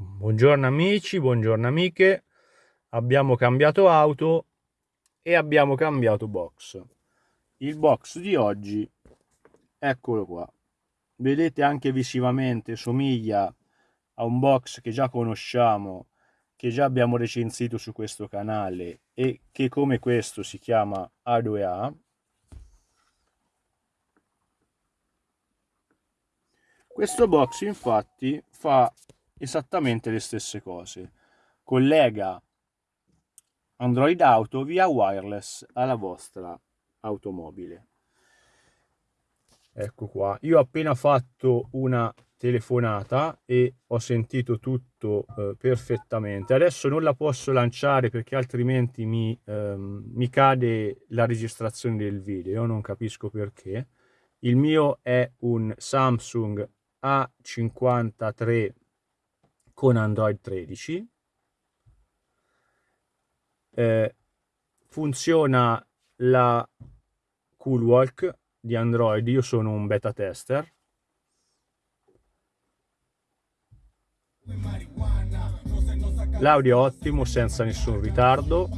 Buongiorno amici, buongiorno amiche. Abbiamo cambiato auto e abbiamo cambiato box. Il box di oggi, eccolo qua. Vedete anche visivamente somiglia a un box che già conosciamo, che già abbiamo recensito su questo canale e che come questo si chiama A2A. Questo box infatti fa esattamente le stesse cose. Collega Android Auto via wireless alla vostra automobile. Ecco qua, io ho appena fatto una telefonata e ho sentito tutto eh, perfettamente. Adesso non la posso lanciare perché altrimenti mi, ehm, mi cade la registrazione del video, non capisco perché. Il mio è un Samsung A53 con Android 13. Eh, funziona la Coolwalk di Android, io sono un beta tester. L'audio è ottimo, senza nessun ritardo.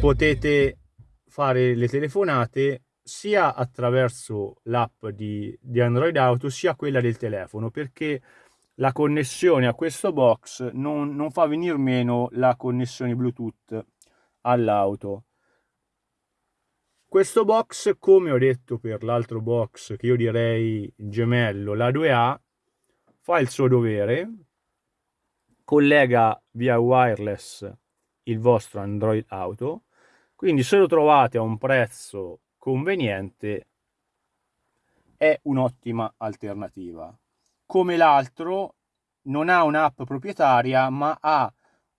Potete fare le telefonate sia attraverso l'app di, di Android Auto sia quella del telefono perché la connessione a questo box non, non fa venire meno la connessione Bluetooth all'auto. Questo box, come ho detto per l'altro box che io direi gemello, la 2A, fa il suo dovere, collega via wireless il vostro Android Auto, quindi se lo trovate a un prezzo conveniente è un'ottima alternativa come l'altro non ha un'app proprietaria ma ha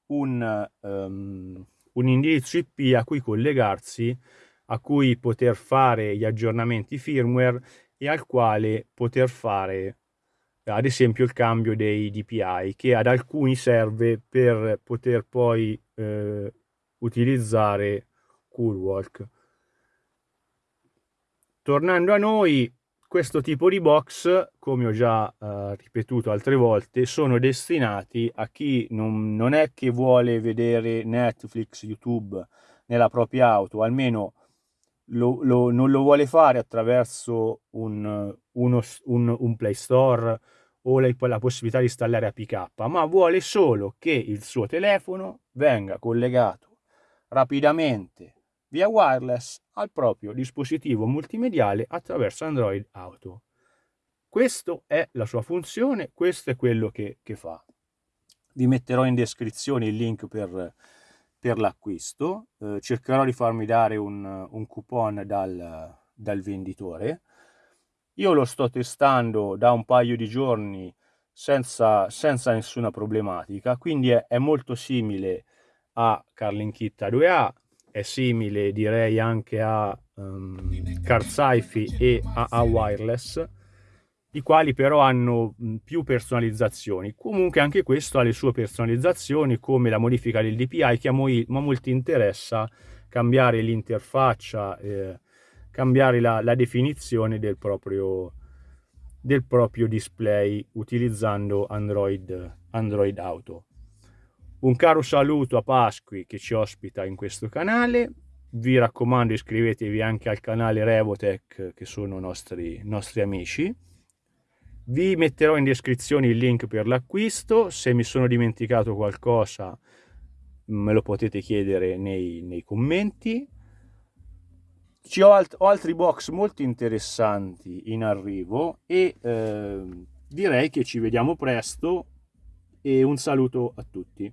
un, um, un indirizzo IP a cui collegarsi, a cui poter fare gli aggiornamenti firmware e al quale poter fare ad esempio il cambio dei DPI che ad alcuni serve per poter poi eh, utilizzare Coolwalk. Tornando a noi, questo tipo di box, come ho già eh, ripetuto altre volte, sono destinati a chi non, non, è che vuole vedere Netflix, YouTube nella propria auto, almeno lo, lo, non lo vuole fare attraverso un, uno, un, un Play Store o la, la possibilità di installare APK, ma vuole solo che il suo telefono venga collegato rapidamente via wireless al proprio dispositivo multimediale attraverso Android Auto. Questa è la sua funzione, questo è quello che, che fa. Vi metterò in descrizione il link per, per l'acquisto, eh, cercherò di farmi dare un, un coupon dal, dal venditore. Io lo sto testando da un paio di giorni senza, senza nessuna problematica, quindi è, è molto simile a Carlin Kit A2A, è simile direi anche a um, Car Sci-Fi e a, a Wireless i quali però hanno più personalizzazioni. Comunque anche questo ha le sue personalizzazioni come la modifica del DPI che a, moi, a molti interessa cambiare l'interfaccia, eh, cambiare la, la, definizione del proprio, del proprio display utilizzando Android, Android Auto. Un caro saluto a Pasqui che ci ospita in questo canale. Vi raccomando iscrivetevi anche al canale Revotech che sono nostri, nostri amici. Vi metterò in descrizione il link per l'acquisto. Se mi sono dimenticato qualcosa me lo potete chiedere nei, nei commenti. Ci ho, alt ho, altri box molto interessanti in arrivo e eh, direi che ci vediamo presto e un saluto a tutti.